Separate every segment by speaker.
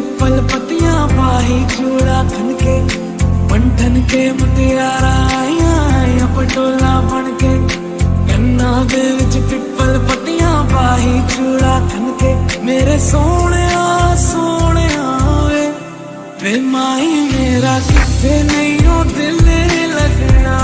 Speaker 1: पिपल पतिया पाही, चूड़ा खन के पंठन के मुटियारा आया आया पटोला बन के गन्ना दे विच पीपल पतिया पाही, चूड़ा खन के मेरे सोने सोने वे। वे माई मेरा किथे नहीं हो दिल लगना।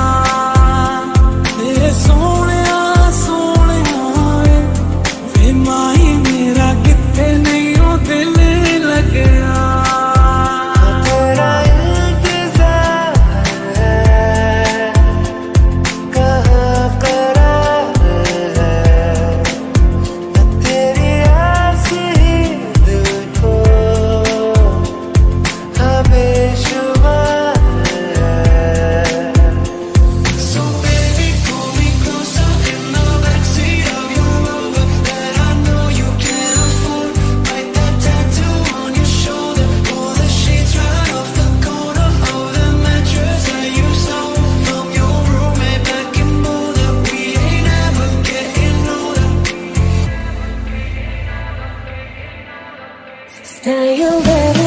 Speaker 2: Dial better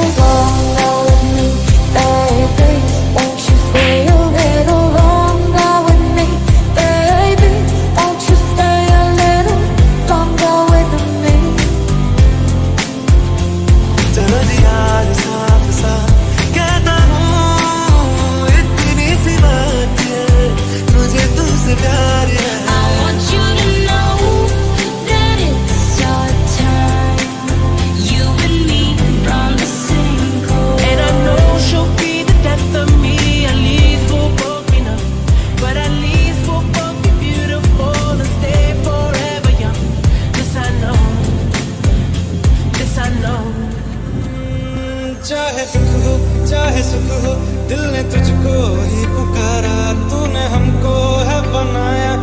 Speaker 3: चाहे दुख हो, चाहे सुख हो, दिल ने तुझको ही पुकारा, तूने हमको है बनाया।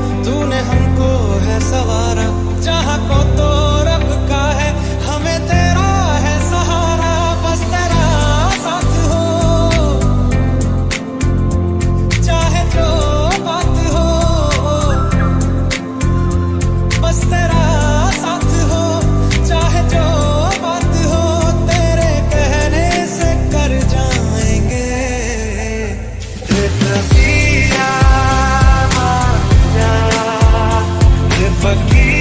Speaker 3: forgive.